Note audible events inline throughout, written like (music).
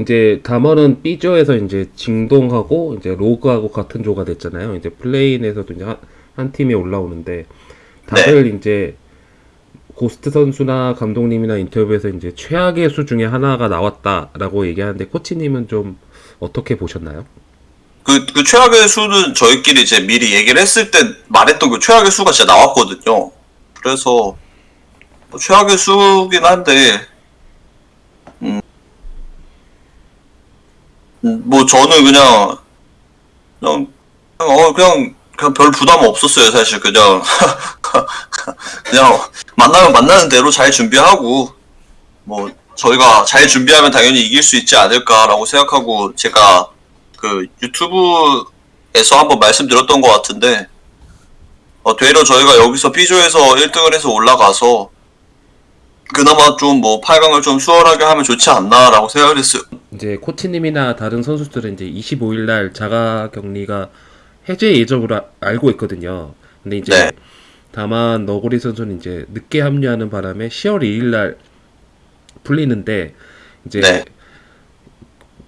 이제 담원은 B조에서 이제 징동하고 이제 로그하고 같은 조가 됐잖아요. 이제 play-in에서도 이제 한, 한 팀에 올라오는데 다들 이제 고스트 선수나 감독님이나 인터뷰에서 이제 최악의 수 중에 하나가 나왔다라고 얘기하는데 코치님은 좀 어떻게 보셨나요? 그, 그 최악의 수는 저희끼리 이제 미리 얘기를 했을 때 말했던 그 최악의 수가 진짜 나왔거든요. 그래서 뭐 최악의 수긴 한데, 음, 음, 뭐 저는 그냥, 그냥, 어, 그냥, 그냥 별 부담 없었어요, 사실. 그냥, (laughs) 그냥 만나면 만나는 대로 잘 준비하고, 뭐, 저희가 잘 준비하면 당연히 이길 수 있지 않을까라고 생각하고, 제가 그 유튜브에서 한번 말씀드렸던 것 같은데, 어, 되려 저희가 여기서 B조에서 1등을 해서 올라가서, 그나마 좀 뭐 8강을 좀 수월하게 하면 좋지 않나라고 생각을 했어요. 이제 코치님이나 다른 선수들은 이제 25일 날 자가 격리가 해제 예정으로 아- 알고 있거든요. 근데 이제 네. 다만 너구리 선수는 이제 늦게 합류하는 바람에 10월 2일 날 풀리는데 이제 네.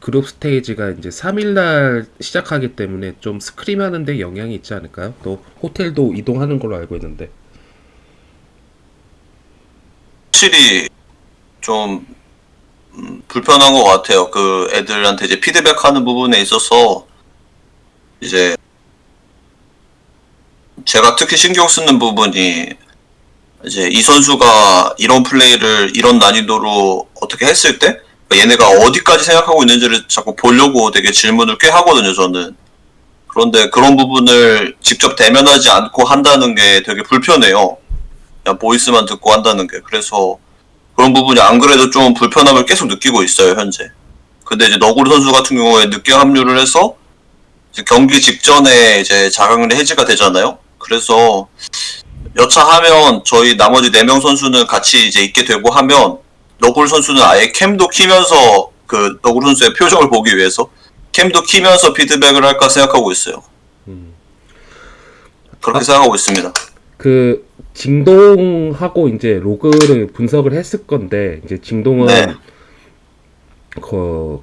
그룹 스테이지가 이제 3일 날 시작하기 때문에 좀 스크림 하는데 영향이 있지 않을까요? 또 호텔도 이동하는 걸로 알고 있는데. 확실히 좀 음, 불편한 것 같아요. 그 애들한테 이제 피드백하는 부분에 있어서 이제 제가 특히 신경 쓰는 부분이 이제 이 선수가 이런 플레이를 이런 난이도로 어떻게 했을 때 얘네가 어디까지 생각하고 있는지를 자꾸 보려고 되게 질문을 꽤 하거든요. 저는 그런데 그런 부분을 직접 대면하지 않고 한다는 게 되게 불편해요. 그냥 보이스만 듣고 한다는 게 그래서 그런 부분이 안 그래도 좀 불편함을 계속 느끼고 있어요 현재. 근데 이제 너구리 선수 같은 경우에 늦게 합류를 해서 이제 경기 직전에 이제 자강리 해지가 되잖아요. 그래서 여차하면 저희 나머지 4명 선수는 같이 이제 있게 되고 하면 너구리 선수는 아예 캠도 키면서 그 너구리 선수의 표정을 보기 위해서 캠도 키면서 피드백을 할까 생각하고 있어요. 음. 그렇게 아. 생각하고 있습니다. 그 징동하고 이제 로그를 분석을 했을 건데 이제 징동은 네. 그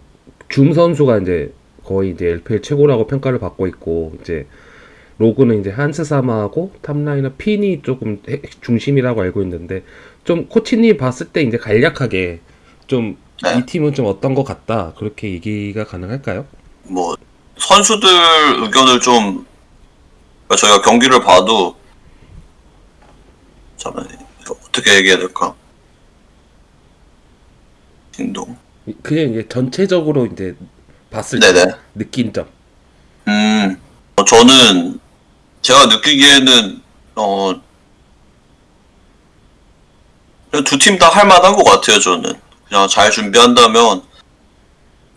줌 선수가 이제 거의 이제 LPL 최고라고 평가를 받고 있고 이제 로그는 이제 한스 사마하고 top laner 핀이 조금 핵- 중심이라고 알고 있는데 좀 코치님 봤을 때 이제 간략하게 좀이 네. 팀은 좀 어떤 것 같다 그렇게 얘기가 가능할까요? 뭐 선수들 의견을 좀 그러니까 저희가 경기를 봐도 잠깐 어떻게 얘기해야 될까? 진동. 그냥 이제 전체적으로 이제 봤을 때 네네. 느낀 점. 음, 어, 저는 제가 느끼기에는 어, 두 팀 다 할만한 것 같아요. 저는 그냥 잘 준비한다면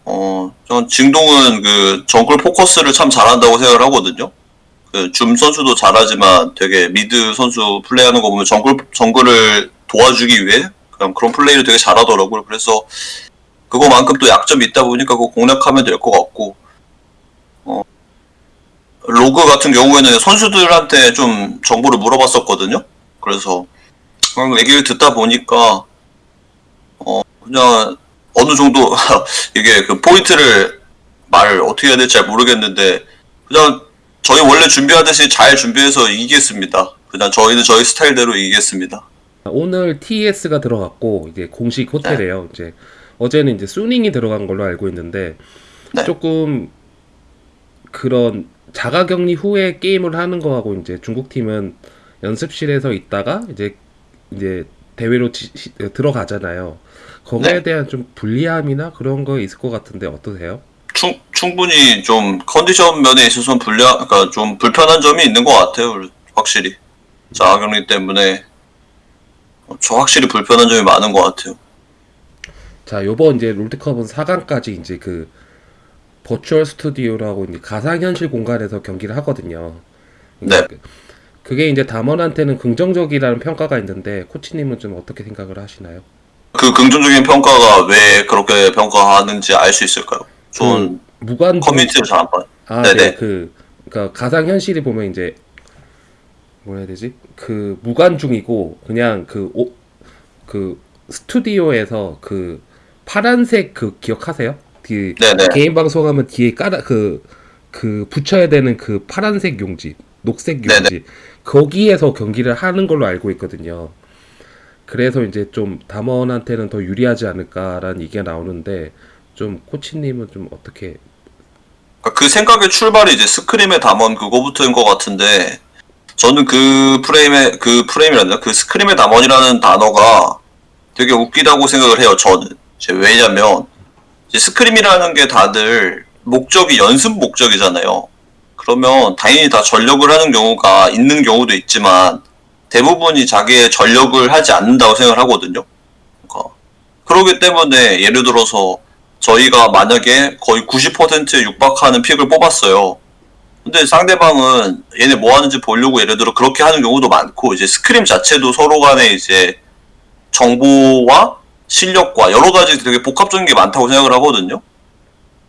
어, 전 징동은 그 정글 포커스를 참 잘한다고 생각을 하거든요. 그 줌 선수도 잘하지만 되게 mid 선수 플레이하는 거 보면 정글 정글을 도와주기 위해 그냥 그런 플레이를 되게 잘하더라고요. 그래서 그거만큼 또 약점이 있다 보니까 그거 공략하면 될 것 같고 로그 같은 경우에는 선수들한테 좀 정보를 물어봤었거든요. 그래서 얘기를 듣다 보니까 어 그냥 어느 정도 (laughs) 이게 그 포인트를 말을 어떻게 해야 될지 잘 모르겠는데 그냥 저희 원래 준비하듯이 잘 준비해서 이기겠습니다. 그냥 저희는 저희 스타일대로 이기겠습니다. 오늘 TS가 들어갔고 이제 공식 호텔이에요. 이제 어제는 이제 수닝이 들어간 걸로 알고 있는데 네. 조금 그런 자가격리 후에 게임을 하는 거하고 이제 중국 팀은 연습실에서 있다가 이제 이제 대회로 지- 시- 들어가잖아요. 거기에 네. 대한 좀 불리함이나 그런 거 있을 것 같은데 어떠세요? 충, 충분히 좀 컨디션 면에 있어서는 불리한, 그러니까 좀 불편한 점이 있는 것 같아요. 확실히. 자가격리 때문에 어, 저 확실히 불편한 점이 많은 것 같아요. 자, 요번 이제 롤드컵은 4강까지 이제 그 버추얼 스튜디오라고 이제 가상현실 공간에서 경기를 하거든요. 네. 그- 그게 이제 담원한테는 긍정적이라는 평가가 있는데 코치님은 좀 어떻게 생각을 하시나요? 그 긍정적인 평가가 왜 그렇게 평가하는지 알 수 있을까요? 전 무관 커뮤니티를 잘안 봐요. 아, 네네. 네. 그 그러니까 가상 현실이 보면 이제 뭐라 해야 되지? 그 무관중이고 그냥 그 오, 그 스튜디오에서 그 파란색 그 기억하세요? 그 네네. 개인 방송하면 뒤에 깔아 그그 붙여야 되는 그 파란색 용지, 녹색 네네. 용지 거기에서 경기를 하는 걸로 알고 있거든요. 그래서 이제 좀 담원한테는 더 유리하지 않을까라는 얘기가 나오는데 좀 코치님은 좀 어떻게? 그러니까 그 생각의 출발이 이제 스크림의 담원 그거부터인 것 같은데 저는 그 프레임의 그 프레임이란다 그 스크림의 담원이라는 단어가 되게 웃기다고 생각을 해요 저는. 왜냐면 scrim이라는 게 다들 목적이 연습 목적이잖아요. 그러면 당연히 다 전력을 하는 경우가 있는 경우도 있지만 대부분이 자기의 전력을 하지 않는다고 생각을 하거든요. 그러니까 그러기 때문에 예를 들어서 저희가 만약에 거의 90%에 육박하는 pick을 뽑았어요. 근데 상대방은 얘네 뭐 하는지 보려고 예를 들어 그렇게 하는 경우도 많고 이제 scrim 자체도 서로 간에 이제 정보와 실력과 여러 가지 되게 복합적인 게 많다고 생각을 하거든요.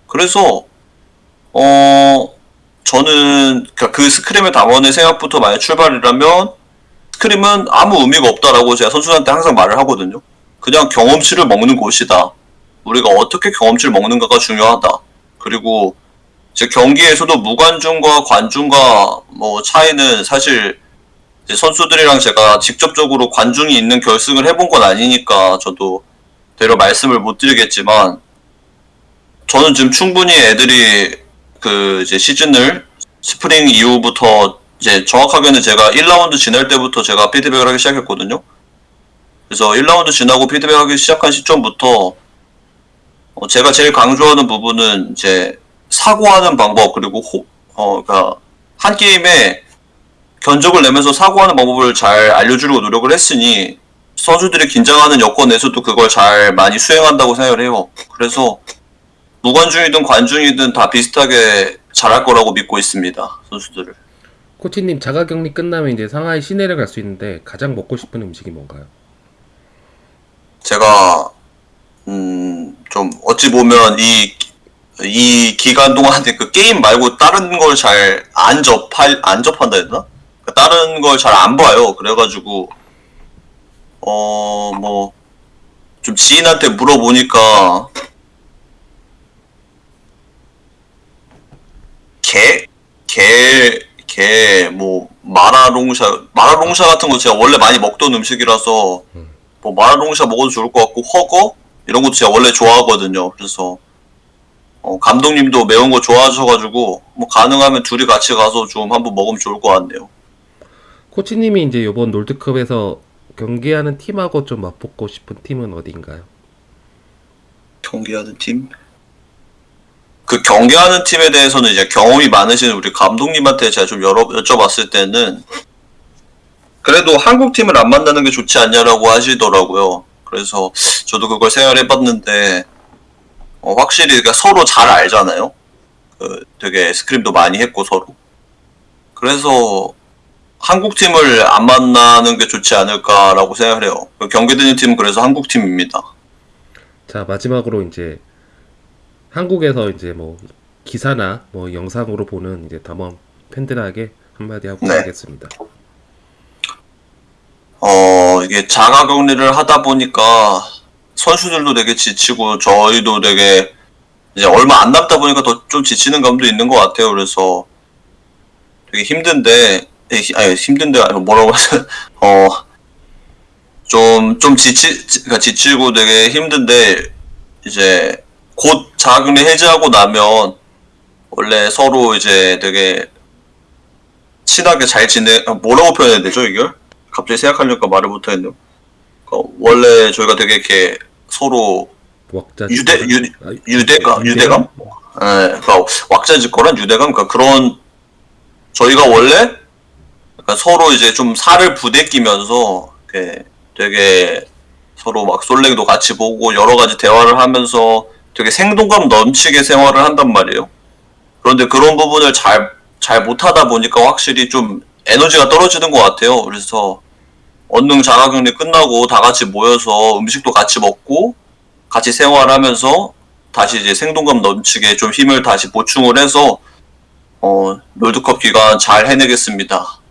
그래서 어 저는 그그 스크림의 담원의 생각부터 만약 출발이라면 스크림은 아무 의미가 없다라고 제가 선수한테 항상 말을 하거든요. 그냥 경험치를 먹는 곳이다. 우리가 어떻게 경험치를 먹는가가 중요하다. 그리고 제 경기에서도 무관중과 관중과 뭐 차이는 사실 이제 선수들이랑 제가 직접적으로 관중이 있는 결승을 해본 건 아니니까 저도 대려 말씀을 못 드리겠지만 저는 지금 충분히 애들이 그 이제 시즌을 스프링 이후부터 이제 정확하게는 제가 1라운드 지날 때부터 제가 피드백을 하기 시작했거든요. 그래서 1라운드 지나고 피드백하기 시작한 시점부터 어, 제가 제일 강조하는 부분은 이제 사고하는 방법 그리고 호, 어, 그러니까 한 게임에 견적을 내면서 사고하는 방법을 잘 알려주려고 노력을 했으니 선수들이 긴장하는 여건에서도 그걸 잘 많이 수행한다고 생각을 해요. 그래서 무관중이든 관중이든 다 비슷하게 잘할 거라고 믿고 있습니다. 선수들을. 코치님 자가격리 끝나면 이제 상하이 시내를 갈 수 있는데 가장 먹고 싶은 음식이 뭔가요? 제가 음, 좀 어찌 보면 이, 이 기간 동안에 그 게임 말고 다른 걸 잘 안 접할, 안 접한다 되나? 그 다른 걸 잘 안 봐요. 그래가지고, 어, 뭐, 좀 지인한테 물어보니까, 게, 게, 게, 뭐, 마라롱샤, 마라롱샤 같은 거 제가 원래 많이 먹던 음식이라서, 뭐 마라롱샤 먹어도 좋을 것 같고 허거 이런 것도 제가 원래 좋아하거든요. 그래서 어, 감독님도 매운 거 좋아하셔가지고 뭐 가능하면 둘이 같이 가서 좀 한번 먹으면 좋을 것 같네요. 코치님이 이제 이번 롤드컵에서 경기하는 팀하고 좀 맞붙고 싶은 팀은 어디인가요? 경기하는 팀? 그 경기하는 팀에 대해서는 이제 경험이 많으신 우리 감독님한테 제가 좀 여러 여쭤봤을 때는 그래도 한국 팀을 안 만나는 게 좋지 않냐라고 하시더라고요. 그래서 저도 그걸 생각을 해봤는데 어, 확실히 그러니까 서로 잘 알잖아요. 그 되게 스크림도 많이 했고 서로. 그래서 한국 팀을 안 만나는 게 좋지 않을까라고 생각을 해요. 그 경기되는 팀은 그래서 한국 팀입니다. 자 마지막으로 이제 한국에서 이제 뭐 기사나 뭐 영상으로 보는 이제 담원 팬들에게 한마디 하고 네. 가겠습니다. 어, 이게 자가 격리를 하다 보니까 선수들도 되게 지치고 저희도 되게 이제 얼마 안 남다 보니까 더 좀 지치는 감도 있는 것 같아요. 그래서 되게 힘든데, 아니, 힘든데, 뭐라고 하죠? (laughs) 어, 좀, 좀 지치, 지- 그러니까 지치고 되게 힘든데, 이제 곧 자가 격리 해제하고 나면 원래 서로 이제 되게 친하게 잘 지내, 아, 뭐라고 표현해야 되죠, 이걸? 갑자기 생각하려니까 말을 못하겠네요. 어, 원래 저희가 되게 이렇게 서로 왁자 유대 유, 아, 유대감 유대감? 예, 그러니까 왁자지껄한 유대감 그러니까 그런 저희가 원래 약간 서로 이제 좀 살을 부대끼면서 이렇게 되게 서로 막 솔랭도 같이 보고 여러 가지 대화를 하면서 되게 생동감 넘치게 생활을 한단 말이에요. 그런데 그런 부분을 잘, 잘 못하다 보니까 확실히 좀 에너지가 떨어지는 것 같아요. 그래서 언능 자가격리 끝나고 다 같이 모여서 음식도 같이 먹고 같이 생활하면서 다시 이제 생동감 넘치게 좀 힘을 다시 보충을 해서 어, 롤드컵 기간 잘 해내겠습니다.